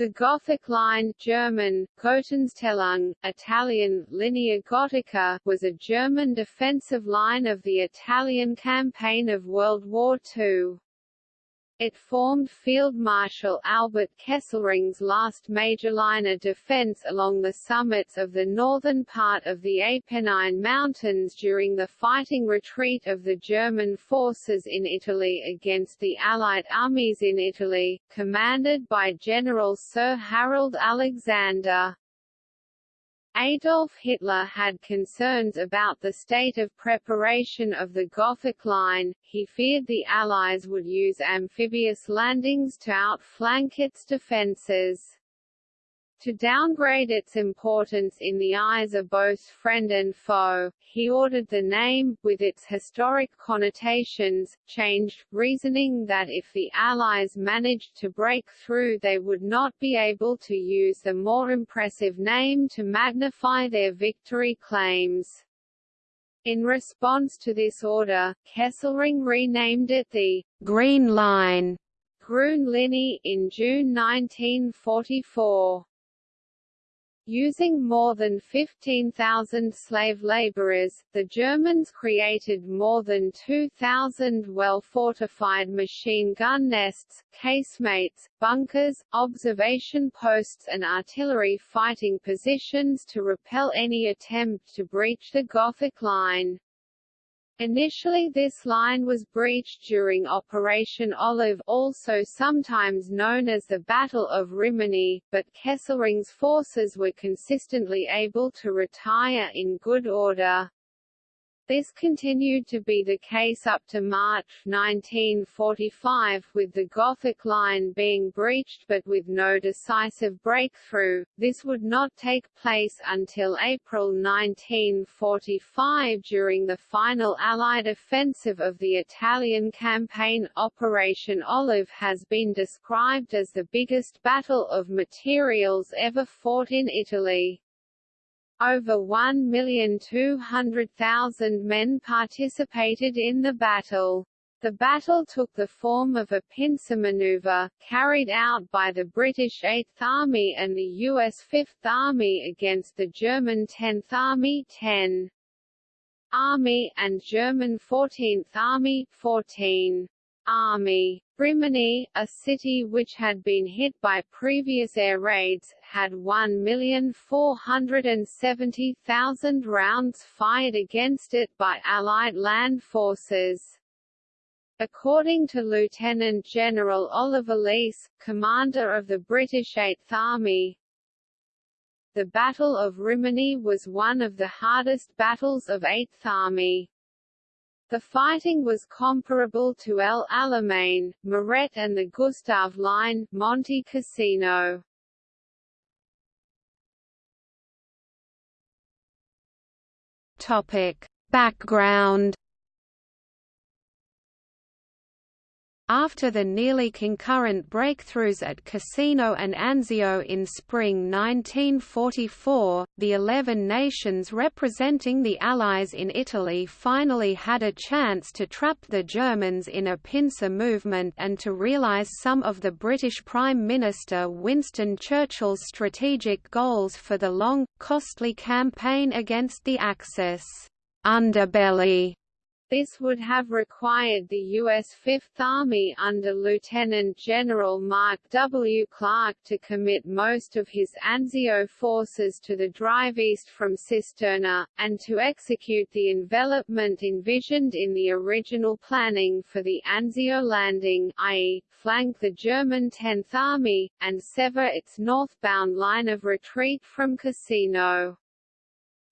The Gothic Line German, Italian, Linea Gotica was a German defensive line of the Italian campaign of World War II. It formed Field Marshal Albert Kesselring's last major line of defense along the summits of the northern part of the Apennine Mountains during the fighting retreat of the German forces in Italy against the Allied armies in Italy, commanded by General Sir Harold Alexander. Adolf Hitler had concerns about the state of preparation of the Gothic Line, he feared the Allies would use amphibious landings to outflank its defences. To downgrade its importance in the eyes of both friend and foe, he ordered the name, with its historic connotations, changed, reasoning that if the Allies managed to break through they would not be able to use the more impressive name to magnify their victory claims. In response to this order, Kesselring renamed it the Green Line Grün Linie in June 1944. Using more than 15,000 slave laborers, the Germans created more than 2,000 well-fortified machine gun nests, casemates, bunkers, observation posts and artillery fighting positions to repel any attempt to breach the Gothic Line. Initially this line was breached during Operation Olive also sometimes known as the Battle of Rimini, but Kesselring's forces were consistently able to retire in good order. This continued to be the case up to March 1945 with the Gothic Line being breached but with no decisive breakthrough. This would not take place until April 1945 during the final Allied offensive of the Italian campaign. Operation Olive has been described as the biggest battle of materials ever fought in Italy. Over 1,200,000 men participated in the battle. The battle took the form of a pincer maneuver, carried out by the British 8th Army and the US 5th Army against the German 10th Army 10. Army, and German 14th Army 14. Army. Rimini, a city which had been hit by previous air raids, had 1,470,000 rounds fired against it by Allied land forces. According to Lieutenant General Oliver Leese, commander of the British Eighth Army, the Battle of Rimini was one of the hardest battles of Eighth Army. The fighting was comparable to El Alamein, Mareth and the Gustav Line, Monte Cassino. Topic: Background After the nearly concurrent breakthroughs at Cassino and Anzio in spring 1944, the eleven nations representing the Allies in Italy finally had a chance to trap the Germans in a pincer movement and to realise some of the British Prime Minister Winston Churchill's strategic goals for the long, costly campaign against the Axis. Underbelly this would have required the U.S. Fifth Army under Lieutenant General Mark W. Clark to commit most of his Anzio forces to the drive east from Cisterna, and to execute the envelopment envisioned in the original planning for the Anzio landing i.e., flank the German Tenth Army, and sever its northbound line of retreat from Cassino.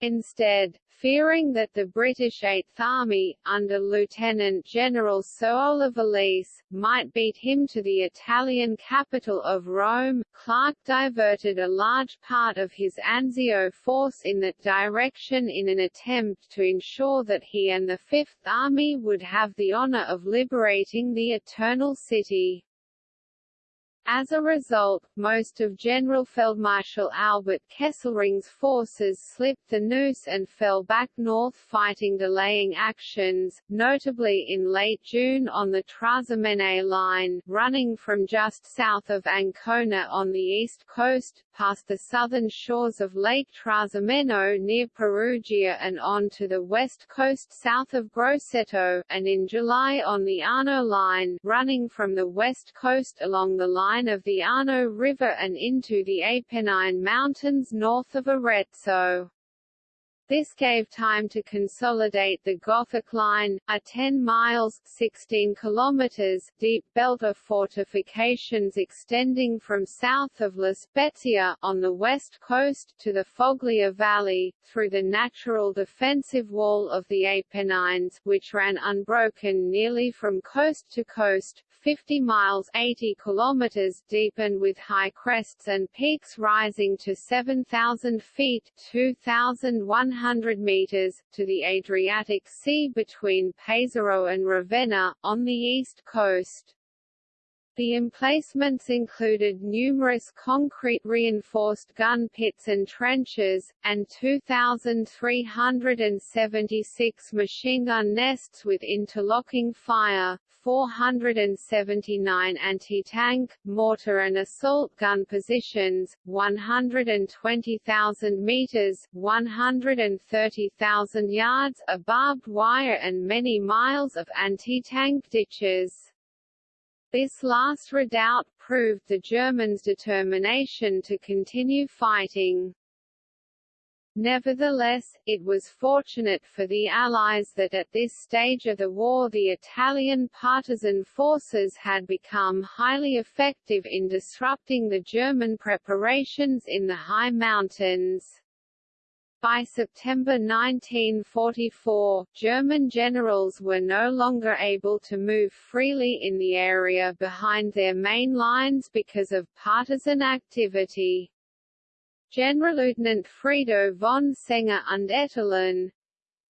Instead, fearing that the British Eighth Army, under Lieutenant General Sir Oliver Leese, might beat him to the Italian capital of Rome, Clark diverted a large part of his Anzio force in that direction in an attempt to ensure that he and the Fifth Army would have the honor of liberating the Eternal City. As a result, most of Generalfeldmarschall Albert Kesselring's forces slipped the noose and fell back north fighting delaying actions, notably in late June on the Trasymene line, running from just south of Ancona on the east coast, past the southern shores of Lake Trasimeno near Perugia and on to the west coast south of Grosseto, and in July on the Arno line, running from the west coast along the line line of the Arno River and into the Apennine Mountains north of Arezzo. This gave time to consolidate the Gothic Line, a 10 miles 16 kilometers deep belt of fortifications extending from south of La Spezia on the west coast to the Foglia Valley, through the natural defensive wall of the Apennines, which ran unbroken nearly from coast to coast, 50 miles 80 kilometers deep and with high crests and peaks rising to 7,000 feet 2,100 meters, to the Adriatic Sea between Pesaro and Ravenna, on the east coast. The emplacements included numerous concrete reinforced gun pits and trenches, and 2,376 machine gun nests with interlocking fire, 479 anti-tank, mortar and assault gun positions, 120,000 meters 130,000 yards of barbed wire and many miles of anti-tank ditches. This last redoubt proved the Germans' determination to continue fighting. Nevertheless, it was fortunate for the Allies that at this stage of the war the Italian partisan forces had become highly effective in disrupting the German preparations in the high mountains. By September 1944, German generals were no longer able to move freely in the area behind their main lines because of partisan activity. Generalleutnant Frido von Senger und Etterlin,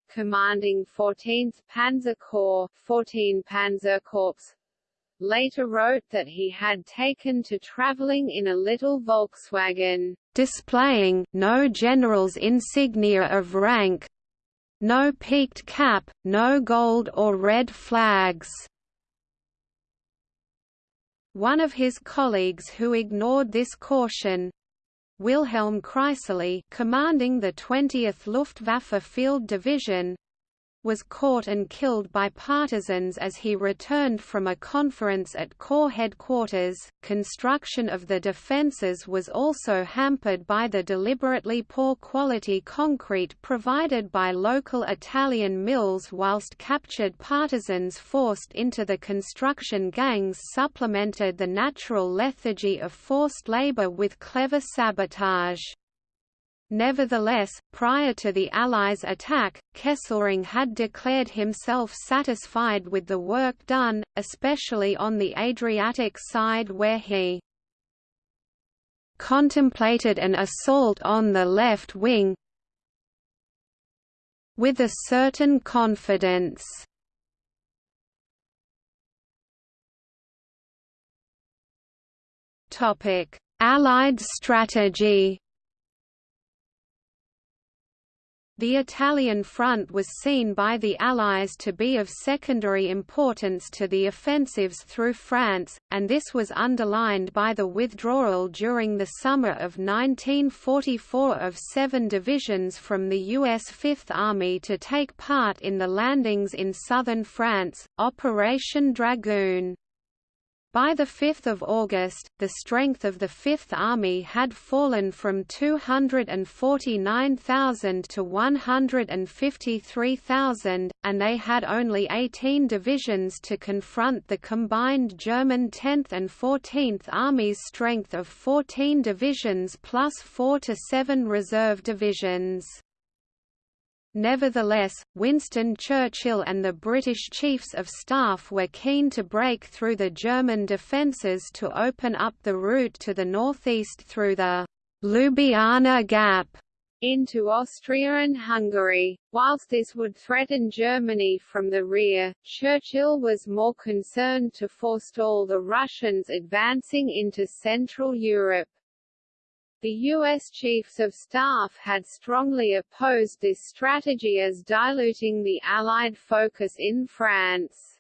commanding 14th Panzer Corps, 14 Panzerkorps, later wrote that he had taken to traveling in a little Volkswagen, displaying no general's insignia of rank, no peaked cap, no gold or red flags. One of his colleagues who ignored this caution, Wilhelm Crisolli, commanding the 20th Luftwaffe Field Division, was caught and killed by partisans as he returned from a conference at Corps headquarters. Construction of the defences was also hampered by the deliberately poor quality concrete provided by local Italian mills, whilst captured partisans forced into the construction gangs supplemented the natural lethargy of forced labour with clever sabotage. Nevertheless, prior to the Allies' attack, Kesselring had declared himself satisfied with the work done, especially on the Adriatic side where he contemplated an assault on the left wing with a certain confidence. Allied strategy The Italian front was seen by the Allies to be of secondary importance to the offensives through France, and this was underlined by the withdrawal during the summer of 1944 of seven divisions from the U.S. Fifth Army to take part in the landings in southern France, Operation Dragoon. By 5 August, the strength of the Fifth Army had fallen from 249,000 to 153,000, and they had only 18 divisions to confront the combined German 10th and 14th Army's strength of 14 divisions plus 4 to 7 reserve divisions. Nevertheless, Winston Churchill and the British Chiefs of Staff were keen to break through the German defences to open up the route to the northeast through the Ljubljana Gap into Austria and Hungary. Whilst this would threaten Germany from the rear, Churchill was more concerned to forestall the Russians advancing into Central Europe. The U.S. Chiefs of Staff had strongly opposed this strategy as diluting the Allied focus in France.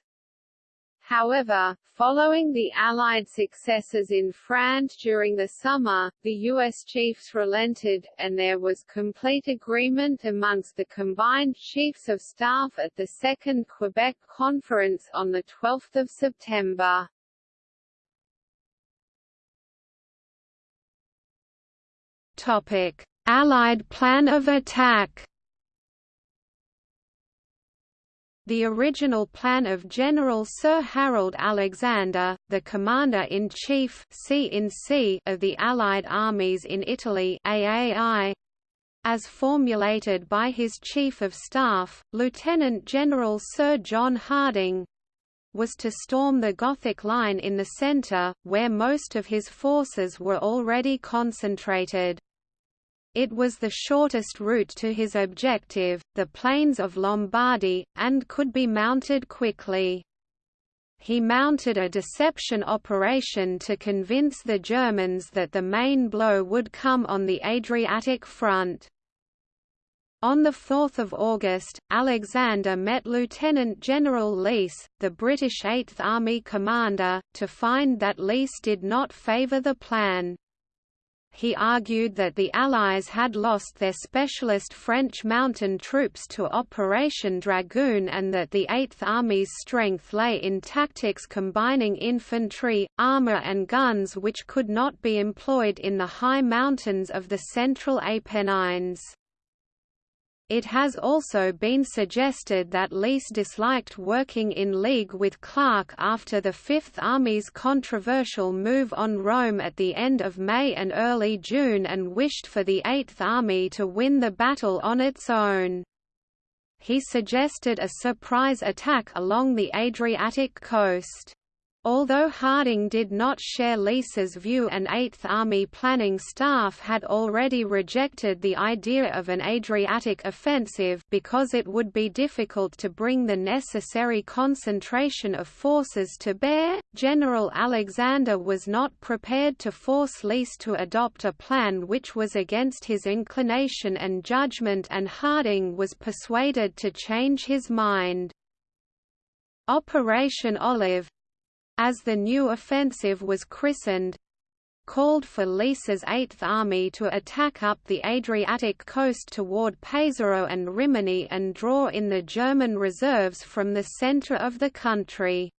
However, following the Allied successes in France during the summer, the U.S. chiefs relented, and there was complete agreement amongst the combined Chiefs of Staff at the Second Quebec Conference on 12 September. Topic: Allied plan of attack. The original plan of General Sir Harold Alexander, the Commander-in-Chief of the Allied armies in Italy AAI, as formulated by his Chief of Staff, Lieutenant General Sir John Harding, was to storm the Gothic Line in the centre, where most of his forces were already concentrated. It was the shortest route to his objective, the plains of Lombardy, and could be mounted quickly. He mounted a deception operation to convince the Germans that the main blow would come on the Adriatic front. On 4 August, Alexander met Lieutenant General Leese, the British Eighth Army commander, to find that Leese did not favour the plan he argued that the Allies had lost their specialist French mountain troops to Operation Dragoon and that the Eighth Army's strength lay in tactics combining infantry, armour and guns which could not be employed in the high mountains of the central Apennines. It has also been suggested that Leese disliked working in league with Clark after the Fifth Army's controversial move on Rome at the end of May and early June and wished for the Eighth Army to win the battle on its own. He suggested a surprise attack along the Adriatic coast. Although Harding did not share Leese's view and Eighth Army planning staff had already rejected the idea of an Adriatic offensive because it would be difficult to bring the necessary concentration of forces to bear, General Alexander was not prepared to force Leese to adopt a plan which was against his inclination and judgment and Harding was persuaded to change his mind. Operation Olive, as the new offensive was christened, called for Leese's Eighth Army to attack up the Adriatic coast toward Pesaro and Rimini and draw in the German reserves from the center of the country.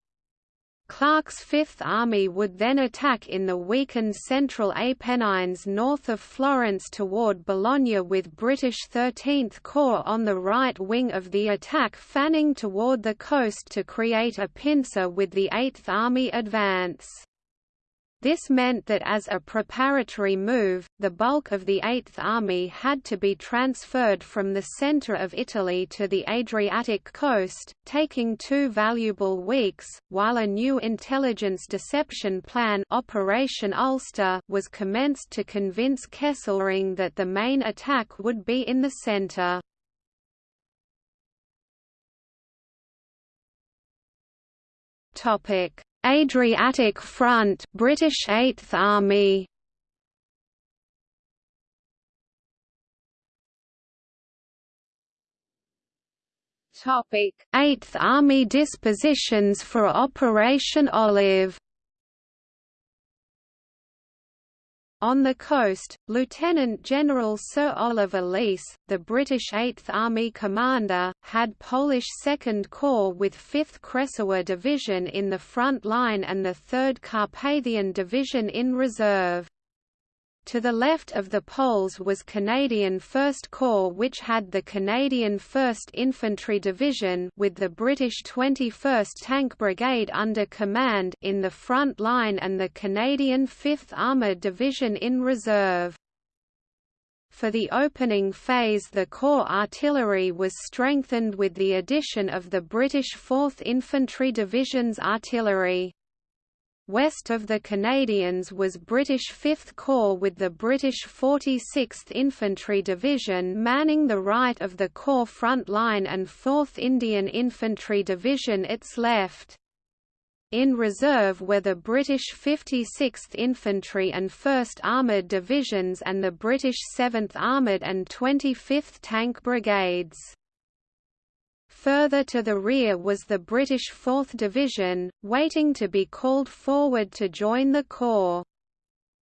Clark's Fifth Army would then attack in the weakened central Apennines north of Florence toward Bologna with British 13th Corps on the right wing of the attack fanning toward the coast to create a pincer with the Eighth Army advance. This meant that as a preparatory move, the bulk of the Eighth Army had to be transferred from the centre of Italy to the Adriatic coast, taking two valuable weeks, while a new intelligence deception plan Operation Ulster was commenced to convince Kesselring that the main attack would be in the centre. Topic Adriatic Front British Eighth Army. Topic. Eighth Army dispositions for Operation Olive On the coast, Lieutenant General Sir Oliver Leese, the British Eighth Army commander, had Polish Second Corps with 5th Kresowa Division in the front line and the 3rd Carpathian Division in reserve. To the left of the Poles was Canadian 1st Corps which had the Canadian 1st Infantry Division with the British 21st Tank Brigade under command in the front line and the Canadian 5th Armoured Division in reserve. For the opening phase the Corps artillery was strengthened with the addition of the British 4th Infantry Division's artillery. West of the Canadians was British 5th Corps with the British 46th Infantry Division manning the right of the Corps front line and 4th Indian Infantry Division its left. In reserve were the British 56th Infantry and 1st Armoured Divisions and the British 7th Armoured and 25th Tank Brigades. Further to the rear was the British 4th Division, waiting to be called forward to join the Corps.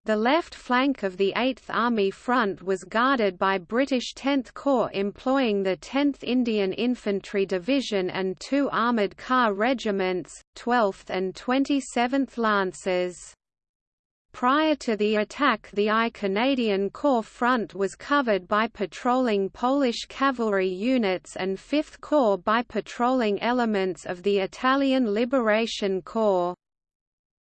The left flank of the 8th Army front was guarded by British 10th Corps employing the 10th Indian Infantry Division and two armoured car regiments, 12th and 27th Lancers. Prior to the attack the I Canadian Corps front was covered by patrolling Polish cavalry units and 5th Corps by patrolling elements of the Italian Liberation Corps.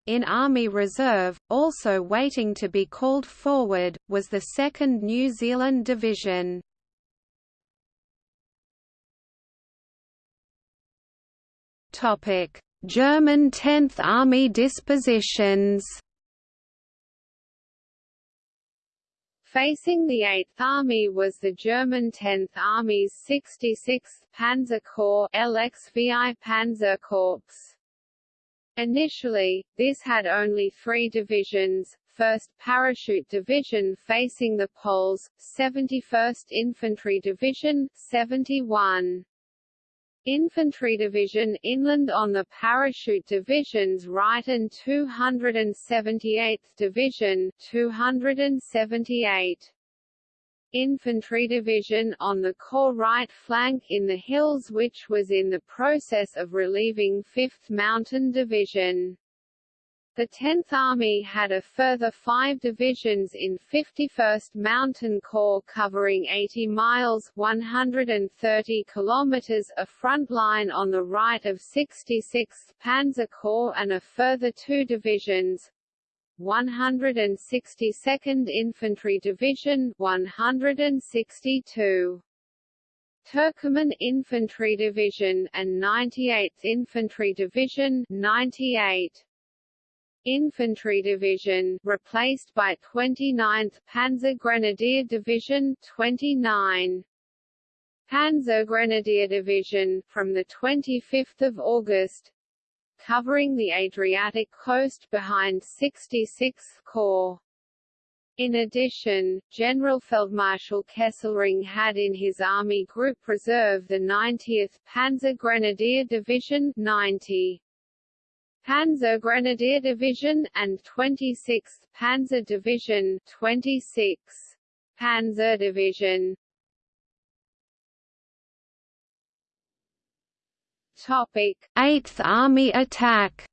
In Army Reserve, also waiting to be called forward, was the 2nd New Zealand Division. German 10th Army dispositions Facing the 8th Army was the German 10th Army's 66th Panzer Corps LXVI Panzerkorps. Initially, this had only three divisions, 1st Parachute Division facing the Poles, 71st Infantry Division, 71. Infantry Division inland on the Parachute Division's right and 278th Division 278 Infantry Division on the Corps right flank in the hills which was in the process of relieving 5th Mountain Division. The 10th Army had a further five divisions in 51st Mountain Corps covering 80 miles 130 kilometers a front line on the right of 66th Panzer Corps and a further two divisions, 162nd Infantry Division 162 Turkoman Infantry Division and 98th Infantry Division 98 Infantry Division replaced by 29th Panzer Grenadier Division 29 Panzer Grenadier Division from the 25th of August covering the Adriatic coast behind 66th Corps. In addition, General Generalfeldmarschall Kesselring had in his Army Group Reserve the 90th Panzer Grenadier Division 90. Panzer Grenadier Division, and 26th Panzer Division 26th Panzer Division. Topic: 8th Army attack.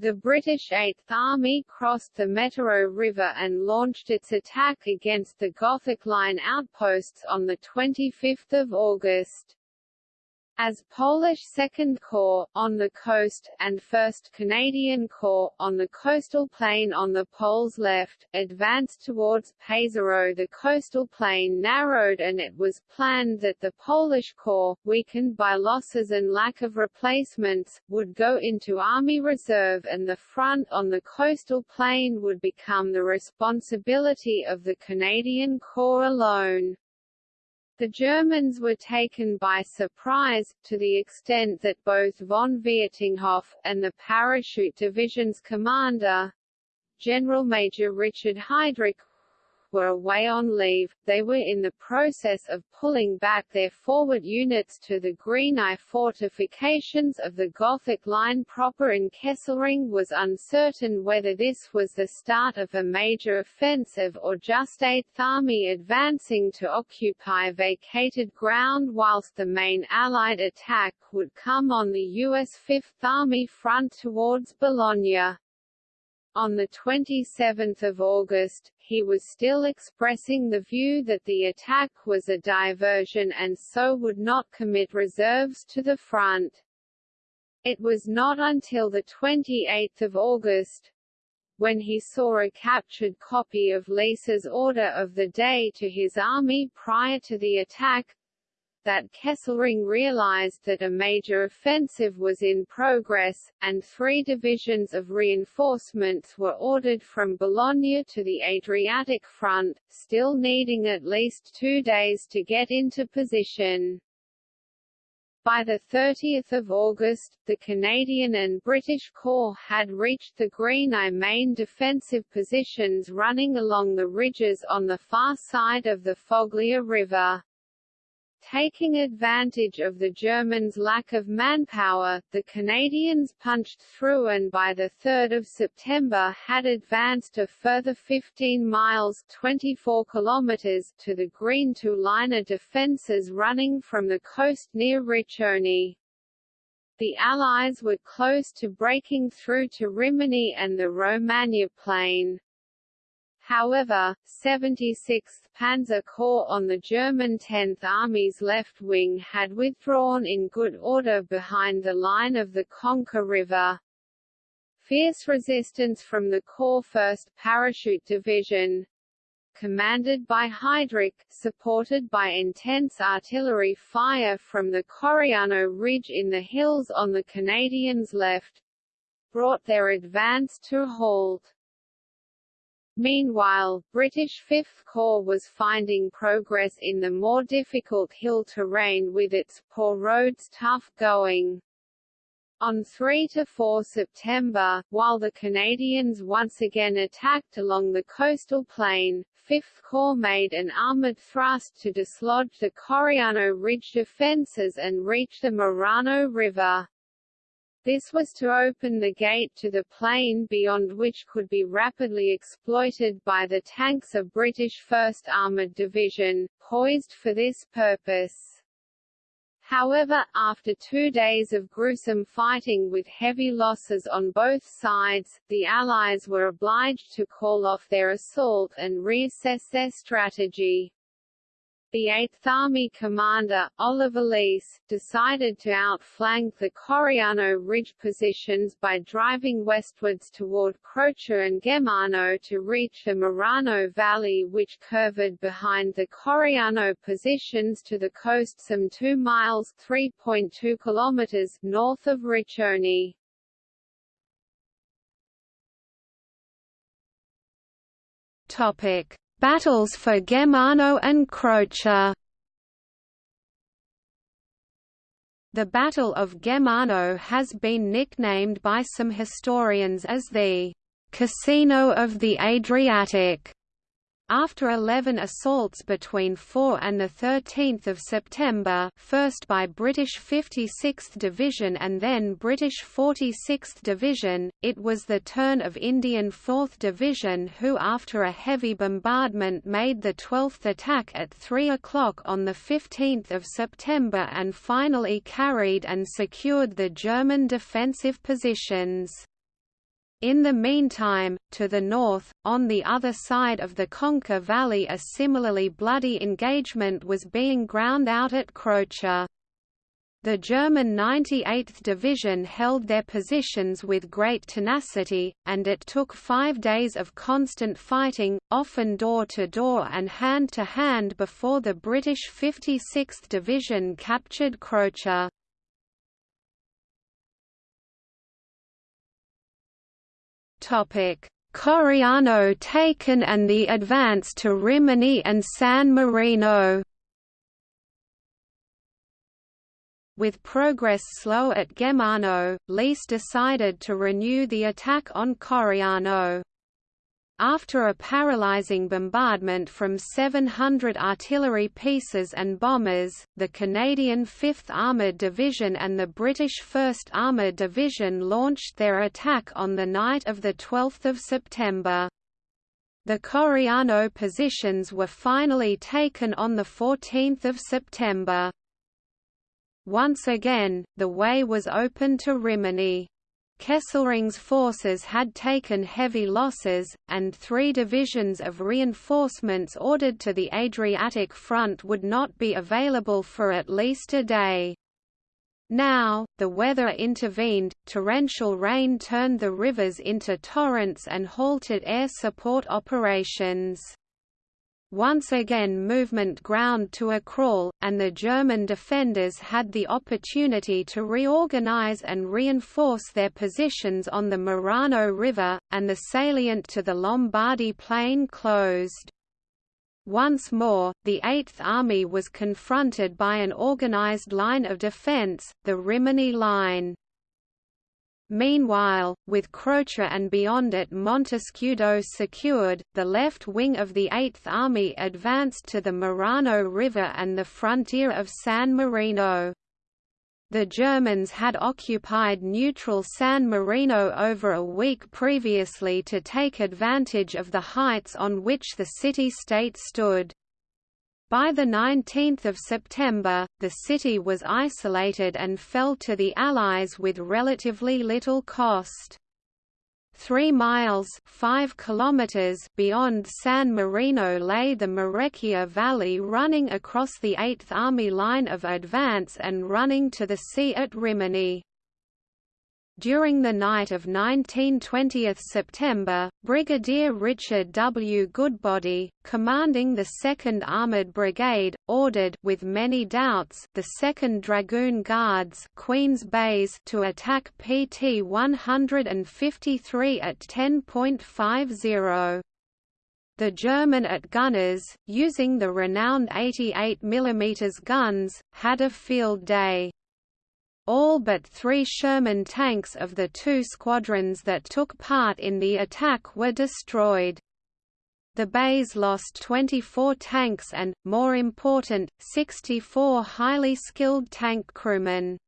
The British 8th Army crossed the Metauro River and launched its attack against the Gothic Line outposts on 25 August as Polish Second Corps, on the coast, and 1st Canadian Corps, on the coastal plain on the Poles' left, advanced towards Pesaro the coastal plain narrowed and it was planned that the Polish Corps, weakened by losses and lack of replacements, would go into Army Reserve and the front on the coastal plain would become the responsibility of the Canadian Corps alone. The Germans were taken by surprise, to the extent that both von Vietinghoff, and the Parachute Division's commander, General Major Richard Heidrich, were away on leave, they were in the process of pulling back their forward units to the Green I fortifications of the Gothic Line proper and Kesselring was uncertain whether this was the start of a major offensive or just 8th Army advancing to occupy vacated ground whilst the main Allied attack would come on the U.S. Fifth Army front towards Bologna. On 27 August, he was still expressing the view that the attack was a diversion and so would not commit reserves to the front. It was not until 28 August, when he saw a captured copy of Leese's order of the day to his army prior to the attack, that Kesselring realized that a major offensive was in progress, and three divisions of reinforcements were ordered from Bologna to the Adriatic front, still needing at least two days to get into position. By 30 August, the Canadian and British Corps had reached the Green main defensive positions running along the ridges on the far side of the Foglia River. Taking advantage of the Germans' lack of manpower, the Canadians punched through and by 3 September had advanced a further 15 miles 24 kilometers to the Green two-liner defences running from the coast near Riccione. The Allies were close to breaking through to Rimini and the Romagna Plain. However, 76th Panzer Corps on the German 10th Army's left wing had withdrawn in good order behind the line of the Conca River. Fierce resistance from the Corps 1st Parachute Division, commanded by Heidrich, supported by intense artillery fire from the Coriano Ridge in the hills on the Canadians' left, brought their advance to a halt. Meanwhile, British Fifth Corps was finding progress in the more difficult hill terrain with its poor roads tough going. On 3–4 September, while the Canadians once again attacked along the coastal plain, 5th Corps made an armoured thrust to dislodge the Coriano Ridge defences and reach the Marano River. This was to open the gate to the plain beyond which could be rapidly exploited by the tanks of British 1st Armoured Division, poised for this purpose. However, after two days of gruesome fighting with heavy losses on both sides, the Allies were obliged to call off their assault and reassess their strategy. The 8th Army commander, Oliver Leese, decided to outflank the Coriano Ridge positions by driving westwards toward Croce and Gemmano to reach the Marano Valley which curved behind the Coriano positions to the coast some 2 miles 3.2 kilometers north of Riccione. Topic Battles for Gemmano and Croce. The Battle of Gemmano has been nicknamed by some historians as the «Cassino of the Adriatic» After 11 assaults between 4 and 13 September first by British 56th Division and then British 46th Division, it was the turn of Indian 4th Division who after a heavy bombardment made the 12th attack at 3 o'clock on 15 September and finally carried and secured the German defensive positions. In the meantime, to the north, on the other side of the Conca Valley a similarly bloody engagement was being ground out at Croce. The German 98th Division held their positions with great tenacity, and it took five days of constant fighting, often door-to-door -door and hand-to-hand -hand before the British 56th Division captured Croce. Coriano taken and the advance to Rimini and San Marino With progress slow at Gemmano, Leese decided to renew the attack on Coriano. After a paralyzing bombardment from 700 artillery pieces and bombers, the Canadian 5th Armoured Division and the British 1st Armoured Division launched their attack on the night of 12 September. The Coriano positions were finally taken on 14 September. Once again, the way was open to Rimini. Kesselring's forces had taken heavy losses, and three divisions of reinforcements ordered to the Adriatic front would not be available for at least a day. Now, the weather intervened, torrential rain turned the rivers into torrents and halted air support operations. Once again movement ground to a crawl, and the German defenders had the opportunity to reorganize and reinforce their positions on the Marano River, and the salient to the Lombardy Plain closed. Once more, the Eighth Army was confronted by an organized line of defense, the Rimini Line. Meanwhile, with Croce and beyond it Montescudo secured, the left wing of the Eighth Army advanced to the Marano River and the frontier of San Marino. The Germans had occupied neutral San Marino over a week previously to take advantage of the heights on which the city-state stood. By 19 September, the city was isolated and fell to the Allies with relatively little cost. Three miles five kilometers beyond San Marino lay the Marecchia Valley running across the Eighth Army line of advance and running to the sea at Rimini. During the night of 19–20 September, Brigadier Richard W. Goodbody, commanding the 2nd Armoured Brigade, ordered with many doubts the 2nd Dragoon Guards Queen's Bays to attack PT 153 at 10.50. The German at gunners, using the renowned 88 mm guns, had a field day. All but three Sherman tanks of the two squadrons that took part in the attack were destroyed. The bays lost 24 tanks and, more important, 64 highly skilled tank crewmen.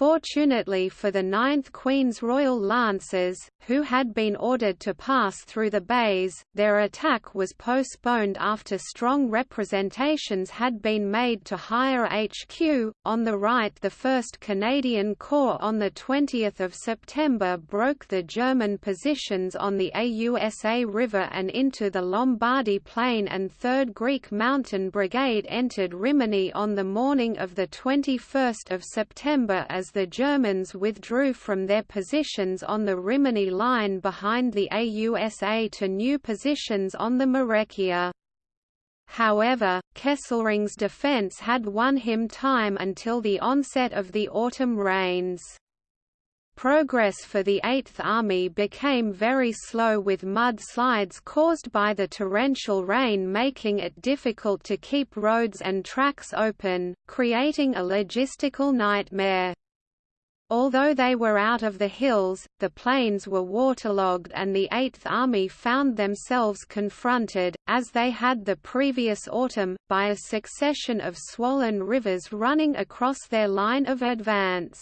Fortunately for the 9th Queen's Royal Lancers, who had been ordered to pass through the bays, their attack was postponed after strong representations had been made to higher HQ. On the right, the 1st Canadian Corps on 20 September broke the German positions on the AUSA River and into the Lombardy Plain, and 3rd Greek Mountain Brigade entered Rimini on the morning of 21 September as the Germans withdrew from their positions on the Rimini Line behind the AUSA to new positions on the Marecchia. However, Kesselring's defence had won him time until the onset of the autumn rains. Progress for the Eighth Army became very slow with mudslides caused by the torrential rain making it difficult to keep roads and tracks open, creating a logistical nightmare. Although they were out of the hills, the plains were waterlogged and the Eighth Army found themselves confronted, as they had the previous autumn, by a succession of swollen rivers running across their line of advance.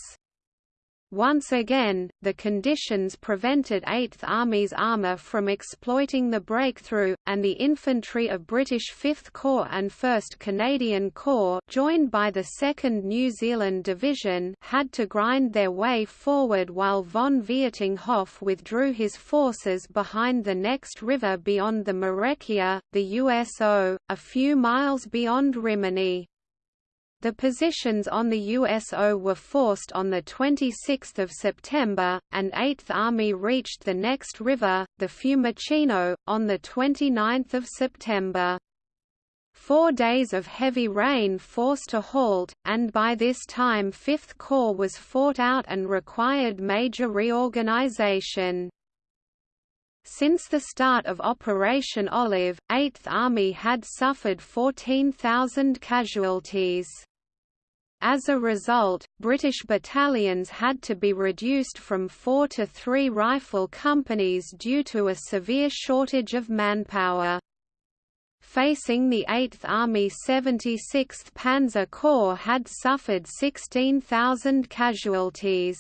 Once again, the conditions prevented 8th Army's armour from exploiting the breakthrough, and the infantry of British 5th Corps and 1st Canadian Corps joined by the 2nd New Zealand Division had to grind their way forward while von Vietinghoff withdrew his forces behind the next river beyond the Marecchia, the USO, a few miles beyond Rimini. The positions on the USO were forced on 26 September, and 8th Army reached the next river, the Fiumicino, on 29 September. Four days of heavy rain forced a halt, and by this time 5th Corps was fought out and required major reorganization. Since the start of Operation Olive, 8th Army had suffered 14,000 casualties. As a result, British battalions had to be reduced from four to three rifle companies due to a severe shortage of manpower. Facing the 8th Army 76th Panzer Corps had suffered 16,000 casualties.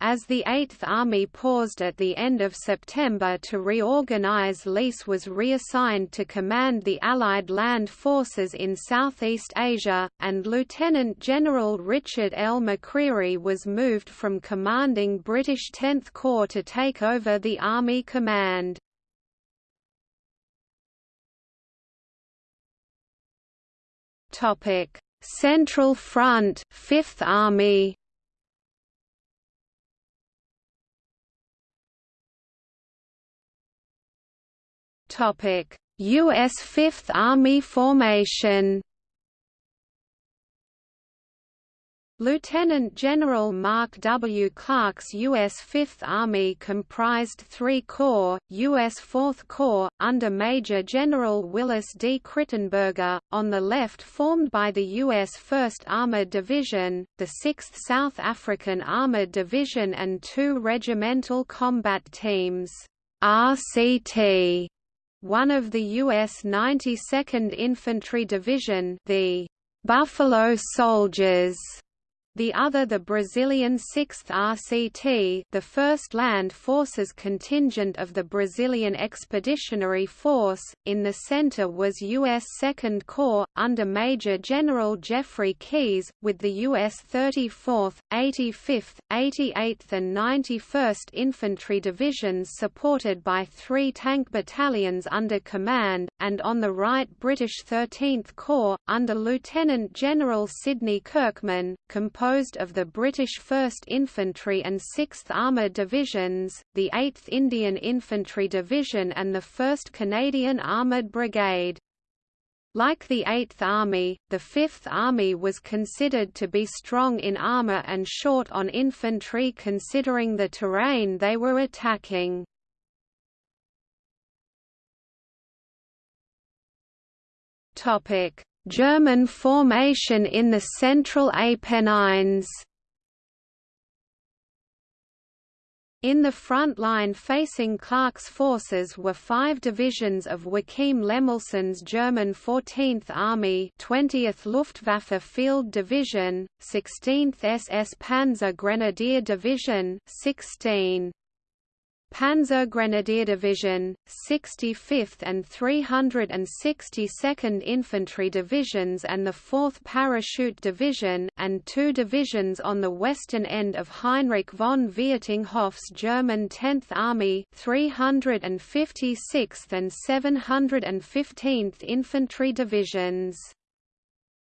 As the Eighth Army paused at the end of September to reorganize Leese was reassigned to command the Allied land forces in Southeast Asia, and Lieutenant General Richard L. McCreery was moved from commanding British 10th Corps to take over the Army command. Central Front Fifth Army U.S. Fifth Army formation Lieutenant General Mark W. Clark's U.S. Fifth Army comprised three corps, U.S. Fourth Corps, under Major General Willis D. Crittenberger, on the left formed by the U.S. 1st Armored Division, the 6th South African Armored Division and two regimental combat teams RCT, one of the U.S. 92nd Infantry Division the Buffalo Soldiers the other the Brazilian 6th RCT the 1st Land Forces contingent of the Brazilian Expeditionary Force. In the center was U.S. 2nd Corps, under Major General Jeffrey Keyes, with the U.S. 34th, 85th, 88th and 91st Infantry Divisions supported by three tank battalions under command, and on the right British 13th Corps, under Lieutenant General Sidney Kirkman, composed composed of the British 1st Infantry and 6th Armoured Divisions, the 8th Indian Infantry Division and the 1st Canadian Armoured Brigade. Like the Eighth Army, the Fifth Army was considered to be strong in armour and short on infantry considering the terrain they were attacking. German formation in the Central Apennines In the front line facing Clark's forces were five divisions of Joachim Lemelsen's German 14th Army 20th Luftwaffe Field Division, 16th SS Panzer Grenadier Division 16. Panzergrenadier Division, 65th and 362nd Infantry Divisions and the 4th Parachute Division, and two divisions on the western end of Heinrich von Vietinghoff's German 10th Army 356th and 715th Infantry Divisions.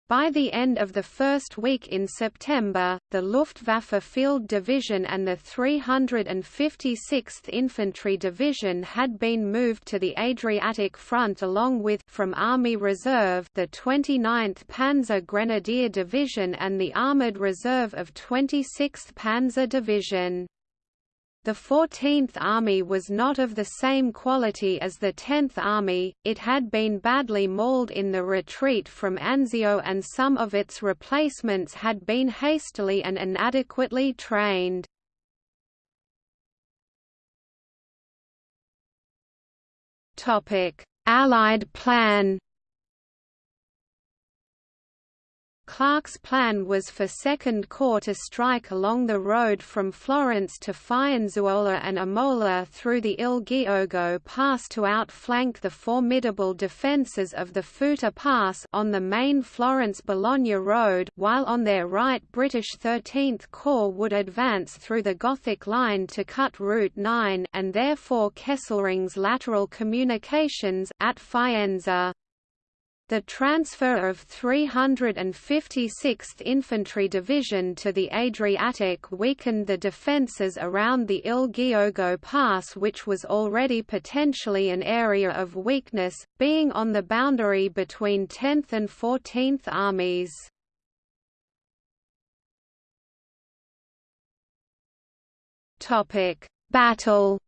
By the end of the first week in September, the Luftwaffe Field Division and the 356th Infantry Division had been moved to the Adriatic Front along with from Army Reserve the 29th Panzer Grenadier Division and the Armoured Reserve of 26th Panzer Division. The 14th Army was not of the same quality as the 10th Army, it had been badly mauled in the retreat from Anzio and some of its replacements had been hastily and inadequately trained. Allied plan Clark's plan was for Second Corps to strike along the road from Florence to Firenzuola and Imola through the Il Giogo Pass to outflank the formidable defences of the Futa Pass on the main Florence-Bologna road while on their right British 13th Corps would advance through the Gothic line to cut Route 9 and therefore Kesselring's lateral communications at Faenza. The transfer of 356th Infantry Division to the Adriatic weakened the defences around the Il Giogo Pass which was already potentially an area of weakness, being on the boundary between 10th and 14th Armies. Battle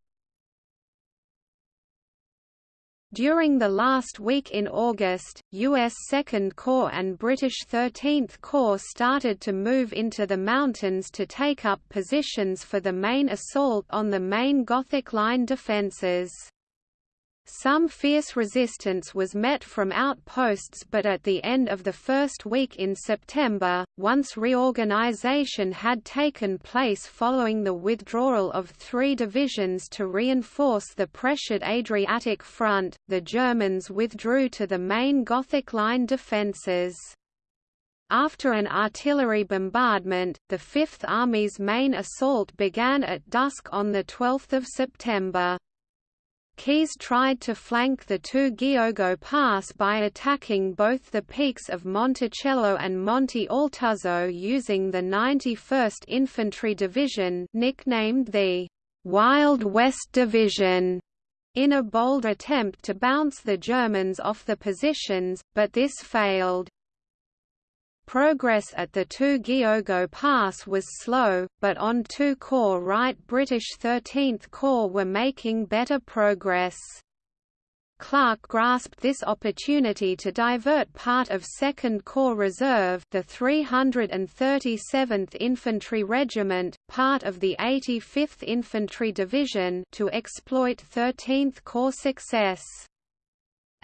During the last week in August, U.S. Second Corps and British 13th Corps started to move into the mountains to take up positions for the main assault on the main Gothic Line defences. Some fierce resistance was met from outposts but at the end of the first week in September, once reorganization had taken place following the withdrawal of three divisions to reinforce the pressured Adriatic front, the Germans withdrew to the main Gothic Line defences. After an artillery bombardment, the Fifth Army's main assault began at dusk on 12 September. Keyes tried to flank the two Giogo Pass by attacking both the peaks of Monticelli and Monte Altuzzo using the 91st Infantry Division nicknamed the «Wild West Division» in a bold attempt to bounce the Germans off the positions, but this failed. Progress at the Tu-Giogo Pass was slow, but on two Corps right British 13th Corps were making better progress. Clark grasped this opportunity to divert part of 2nd Corps Reserve the 337th Infantry Regiment, part of the 85th Infantry Division to exploit 13th Corps success.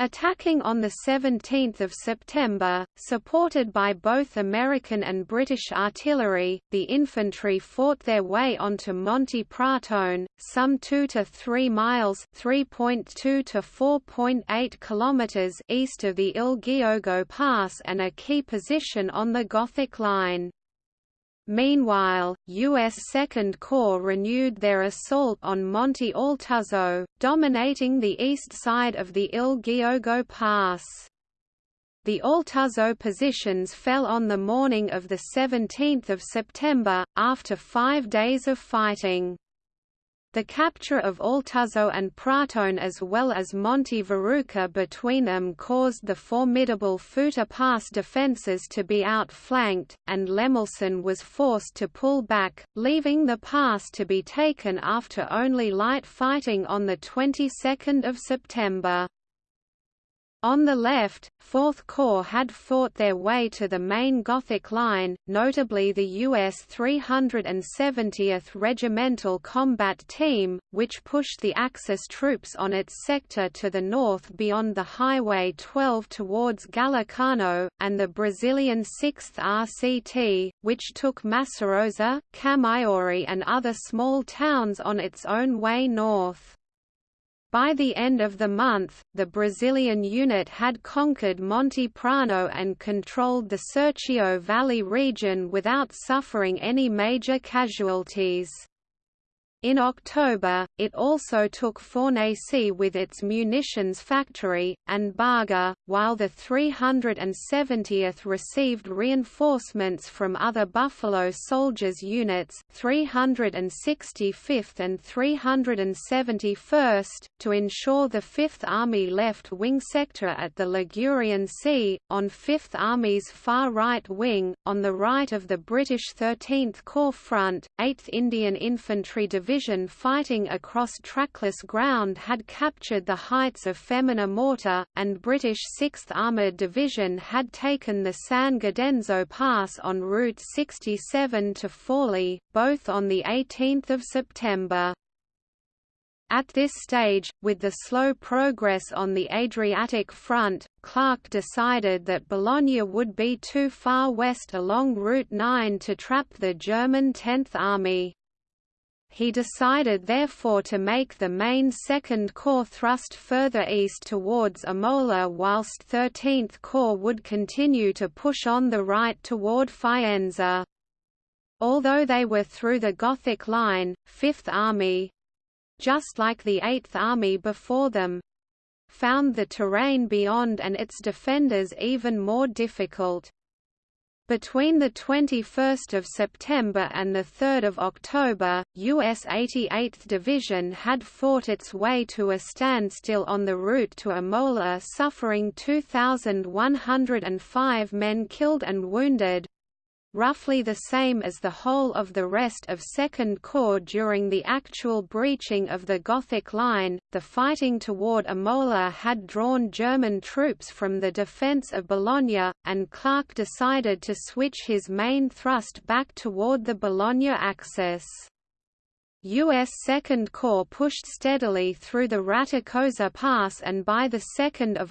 Attacking on 17 September, supported by both American and British artillery, the infantry fought their way onto Monte Pratone, some 2 to 3 miles (3.2 to 4.8 kilometers) east of the Il Giogo Pass and a key position on the Gothic Line. Meanwhile, U.S. Second Corps renewed their assault on Monte Altuzzo, dominating the east side of the Il Giogo Pass. The Altuzzo positions fell on the morning of 17 September, after five days of fighting. The capture of Altuzzo and Pratone as well as Monte Verruca between them caused the formidable Futa Pass defences to be outflanked, and Lemelsen was forced to pull back, leaving the pass to be taken after only light fighting on the 22nd of September. On the left, 4th Corps had fought their way to the main Gothic line, notably the U.S. 370th Regimental Combat Team, which pushed the Axis troops on its sector to the north beyond the Highway 12 towards Gallicano, and the Brazilian 6th RCT, which took Massarosa, Camaiore and other small towns on its own way north. By the end of the month, the Brazilian unit had conquered Monte Prano and controlled the Serchio Valley region without suffering any major casualties. In October, it also took Fornaci with its munitions factory, and Barga, while the 370th received reinforcements from other Buffalo Soldiers units 365th and 371st, to ensure the Fifth Army left wing sector at the Ligurian Sea, on Fifth Army's far right wing, on the right of the British 13th Corps front, 8th Indian Infantry Division division fighting across trackless ground had captured the heights of Femmina Morta, and British 6th Armoured Division had taken the San Godenzo Pass on route 67 to Forli, both on 18 September. At this stage, with the slow progress on the Adriatic front, Clark decided that Bologna would be too far west along Route 9 to trap the German 10th Army he decided therefore to make the main Second Corps thrust further east towards Imola whilst 13th Corps would continue to push on the right toward Faenza. Although they were through the Gothic line, Fifth Army—just like the Eighth Army before them—found the terrain beyond and its defenders even more difficult. Between 21 September and 3 October, U.S. 88th Division had fought its way to a standstill on the route to Imola suffering 2,105 men killed and wounded, roughly the same as the whole of the rest of Second Corps during the actual breaching of the Gothic Line. The fighting toward Imola had drawn German troops from the defense of Bologna, and Clark decided to switch his main thrust back toward the Bologna axis. U.S. Second Corps pushed steadily through the Raticosa Pass and by 2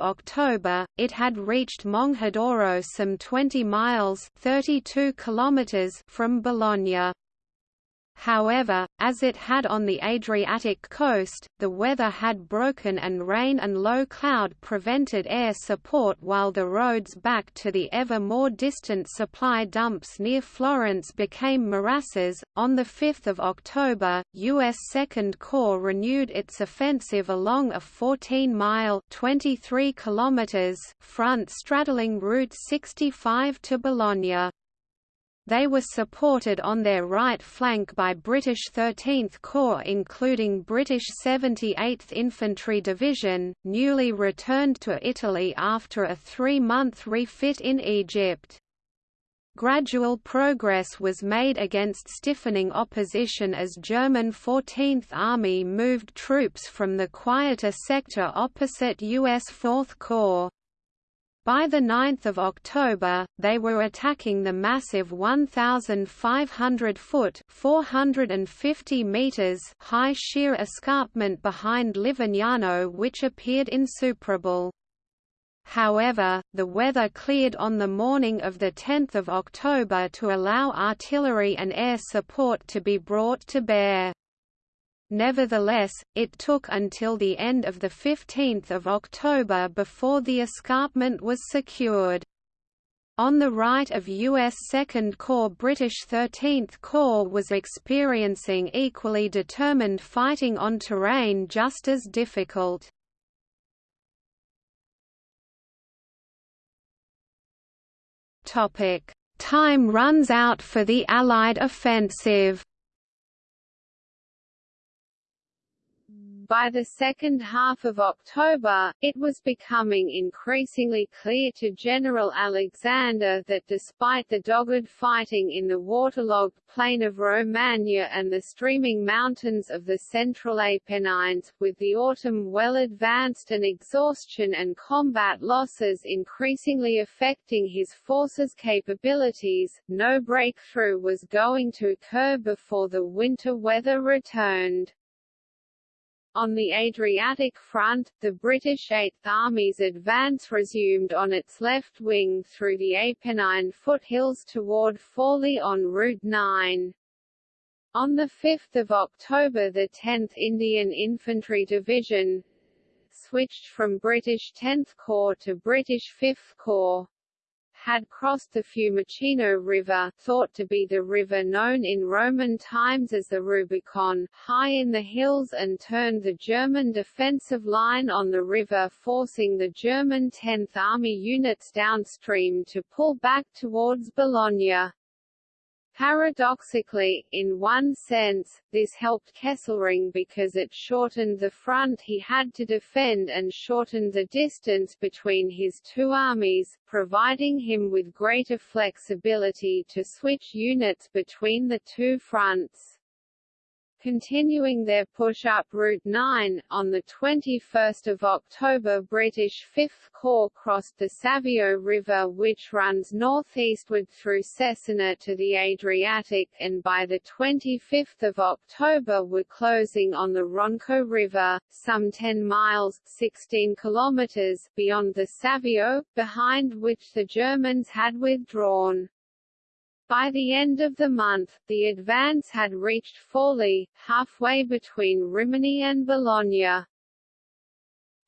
October, it had reached Monghidoro some 20 miles 32 kilometers from Bologna. However, as it had on the Adriatic coast, the weather had broken and rain and low cloud prevented air support while the roads back to the ever more distant supply dumps near Florence became morasses. On 5 October, U.S. Second Corps renewed its offensive along a 14-mile (23 kilometers) front straddling Route 65 to Bologna. They were supported on their right flank by British 13th Corps including British 78th Infantry Division, newly returned to Italy after a three-month refit in Egypt. Gradual progress was made against stiffening opposition as German 14th Army moved troops from the quieter sector opposite U.S. 4th Corps. By 9 October, they were attacking the massive 1,500-foot (450 meters) high sheer escarpment behind Livergnano which appeared insuperable. However, the weather cleared on the morning of 10 October to allow artillery and air support to be brought to bear. Nevertheless, it took until the end of 15 October before the escarpment was secured. On the right of U.S. 2nd Corps British 13th Corps was experiencing equally determined fighting on terrain just as difficult. Time runs out for the Allied offensive By the second half of October, it was becoming increasingly clear to General Alexander that despite the dogged fighting in the waterlogged plain of Romagna and the streaming mountains of the central Apennines, with the autumn well advanced and exhaustion and combat losses increasingly affecting his forces' capabilities, no breakthrough was going to occur before the winter weather returned. On the Adriatic front, the British Eighth Army's advance resumed on its left wing through the Apennine foothills toward Forli on Route 9. On 5 October the 10th Indian Infantry Division switched from British 10th Corps to British 5th Corps had crossed the Fiumicino River thought to be the river known in Roman times as the Rubicon, high in the hills and turned the German defensive line on the river forcing the German 10th Army units downstream to pull back towards Bologna. Paradoxically, in one sense, this helped Kesselring because it shortened the front he had to defend and shortened the distance between his two armies, providing him with greater flexibility to switch units between the two fronts. Continuing their push up Route 9, on 21 October British 5th Corps crossed the Savio River which runs northeastward through Cesena to the Adriatic and by 25 October were closing on the Ronco River, some 10 miles 16 kilometers beyond the Savio, behind which the Germans had withdrawn. By the end of the month, the advance had reached Forli, halfway between Rimini and Bologna.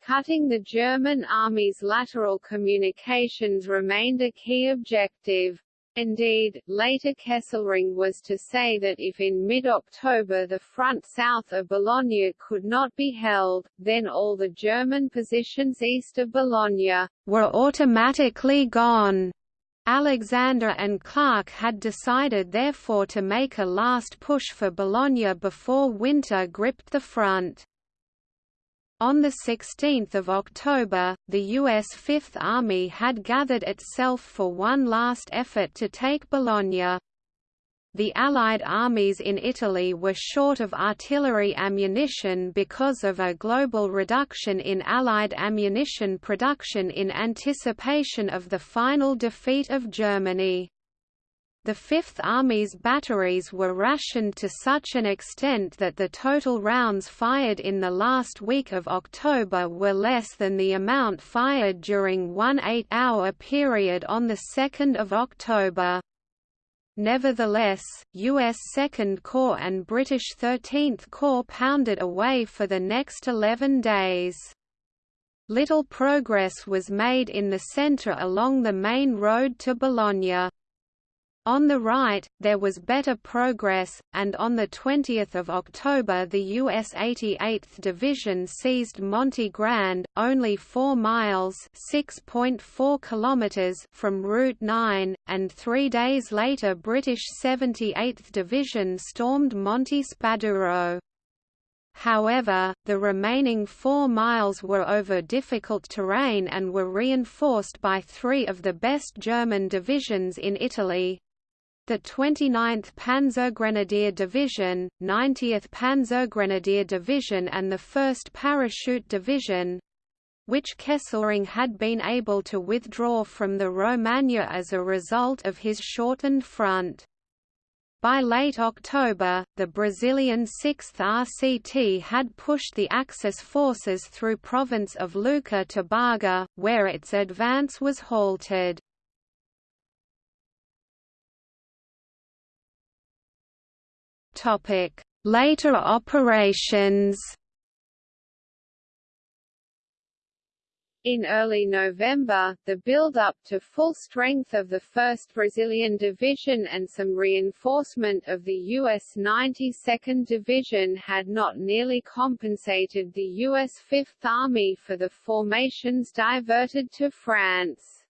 Cutting the German army's lateral communications remained a key objective. Indeed, later Kesselring was to say that if in mid-October the front south of Bologna could not be held, then all the German positions east of Bologna were automatically gone. Alexander and Clark had decided therefore to make a last push for Bologna before winter gripped the front. On 16 October, the U.S. Fifth Army had gathered itself for one last effort to take Bologna. The Allied armies in Italy were short of artillery ammunition because of a global reduction in Allied ammunition production in anticipation of the final defeat of Germany. The Fifth Army's batteries were rationed to such an extent that the total rounds fired in the last week of October were less than the amount fired during one eight-hour period on 2 October. Nevertheless, U.S. Second Corps and British 13th Corps pounded away for the next 11 days. Little progress was made in the centre along the main road to Bologna. On the right, there was better progress, and on 20 October the U.S. 88th Division seized Monte Grande, only 4 miles kilometers from Route 9, and three days later British 78th Division stormed Monte Spaduro. However, the remaining four miles were over difficult terrain and were reinforced by three of the best German divisions in Italy, the 29th Panzergrenadier Division, 90th Panzergrenadier Division and the 1st Parachute Division, which Kesselring had been able to withdraw from the Romagna as a result of his shortened front. By late October, the Brazilian 6th RCT had pushed the Axis forces through province of Lucca to Barga, where its advance was halted. Later operations. In early November, the build-up to full strength of the 1st Brazilian Division and some reinforcement of the U.S. 92nd Division had not nearly compensated the U.S. Fifth Army for the formations diverted to France.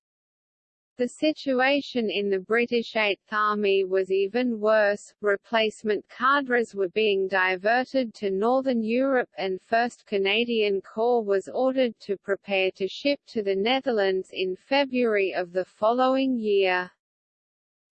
The situation in the British Eighth Army was even worse, replacement cadres were being diverted to Northern Europe and 1st Canadian Corps was ordered to prepare to ship to the Netherlands in February of the following year.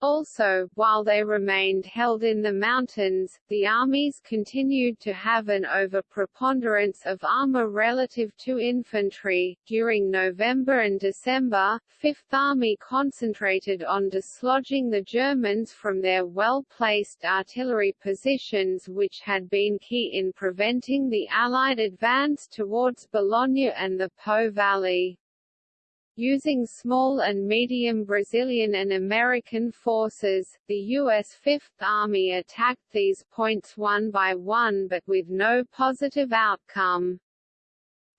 Also, while they remained held in the mountains, the armies continued to have an overpreponderance of armor relative to infantry. During November and December, Fifth Army concentrated on dislodging the Germans from their well-placed artillery positions which had been key in preventing the Allied advance towards Bologna and the Po Valley. Using small and medium Brazilian and American forces, the U.S. Fifth Army attacked these points one by one but with no positive outcome.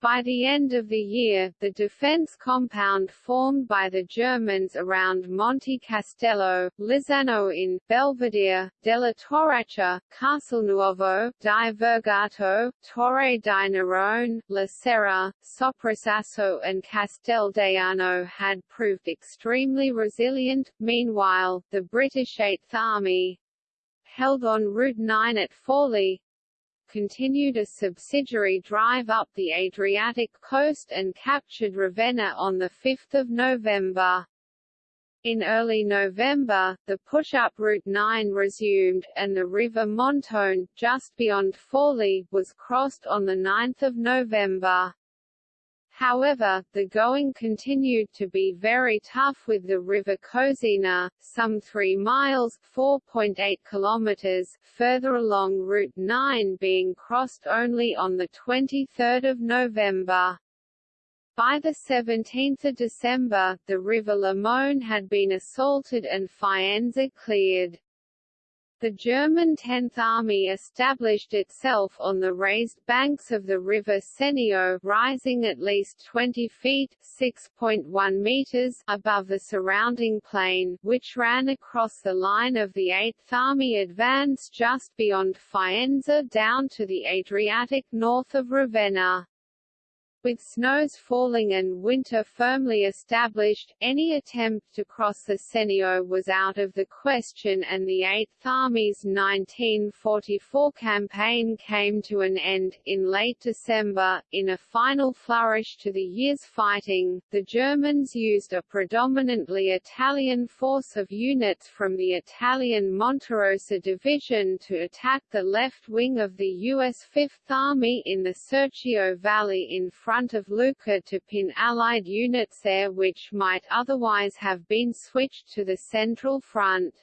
By the end of the year, the defense compound formed by the Germans around Monte Castello, Lizzano in Belvedere, Della Torraccia, Castelnuovo, Di Vergato, Torre di Nerone, La Serra, Soprasasso and Castel d'Aiano had proved extremely resilient. Meanwhile, the British Eighth Army, held on Route 9 at Forli, continued a subsidiary drive up the Adriatic coast and captured Ravenna on 5 November. In early November, the push-up Route 9 resumed, and the River Montone, just beyond Forli, was crossed on 9 November. However, the going continued to be very tough with the river Cosina, some 3 miles 4.8 kilometers further along Route 9 being crossed only on 23 November. By 17 December, the river Lamone had been assaulted and Faenza cleared. The German Tenth Army established itself on the raised banks of the river Senio rising at least 20 feet (6.1 meters) above the surrounding plain, which ran across the line of the Eighth Army advance just beyond Faenza down to the Adriatic north of Ravenna. With snows falling and winter firmly established, any attempt to cross the Senio was out of the question and the Eighth Army's 1944 campaign came to an end. In late December, in a final flourish to the year's fighting, the Germans used a predominantly Italian force of units from the Italian Monterosa Division to attack the left wing of the U.S. Fifth Army in the Serchio Valley in France front of Lucca to pin Allied units there which might otherwise have been switched to the Central Front.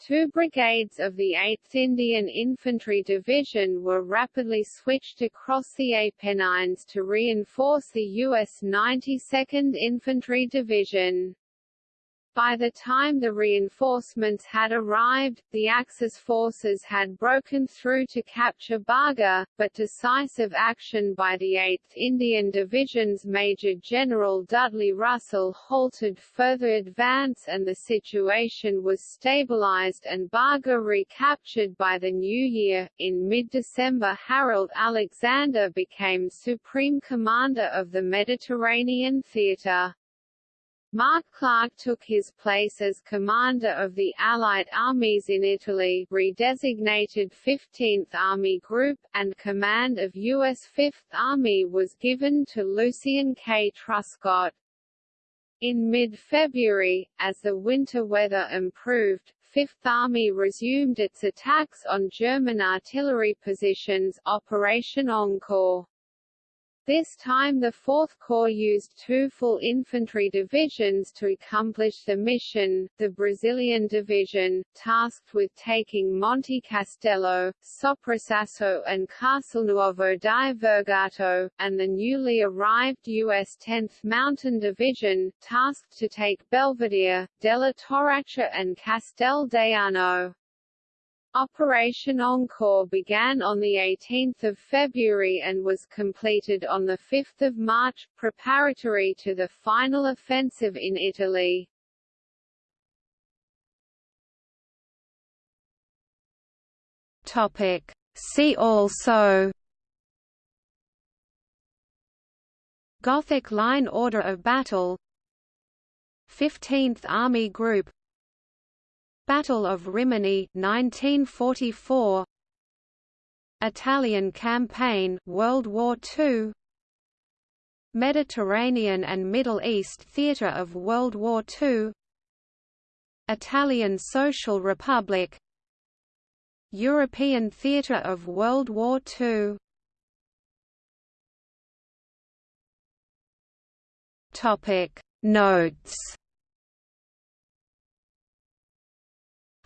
Two brigades of the 8th Indian Infantry Division were rapidly switched across the Apennines to reinforce the U.S. 92nd Infantry Division. By the time the reinforcements had arrived, the Axis forces had broken through to capture Barga, but decisive action by the 8th Indian Division's Major General Dudley Russell halted further advance and the situation was stabilized and Barga recaptured by the new year. In mid-December Harold Alexander became Supreme Commander of the Mediterranean Theatre. Mark Clark took his place as commander of the Allied armies in Italy redesignated 15th Army Group, and command of U.S. Fifth Army was given to Lucien K. Truscott. In mid-February, as the winter weather improved, Fifth Army resumed its attacks on German artillery positions Operation Encore. This time the Fourth Corps used two full infantry divisions to accomplish the mission, the Brazilian Division, tasked with taking Monte Castello, Soprasasso and Castelnuovo di Vergato, and the newly arrived U.S. 10th Mountain Division, tasked to take Belvedere, Della Torraccia and Castel d'Aiano. Operation Encore began on 18 February and was completed on 5 March, preparatory to the final offensive in Italy. See also Gothic Line Order of Battle 15th Army Group Battle of Rimini 1944 Italian Campaign World War II Mediterranean and Middle East Theatre of World War II Italian Social Republic. European Theatre of World War II Topic. Notes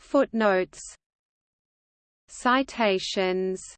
Footnotes. Citations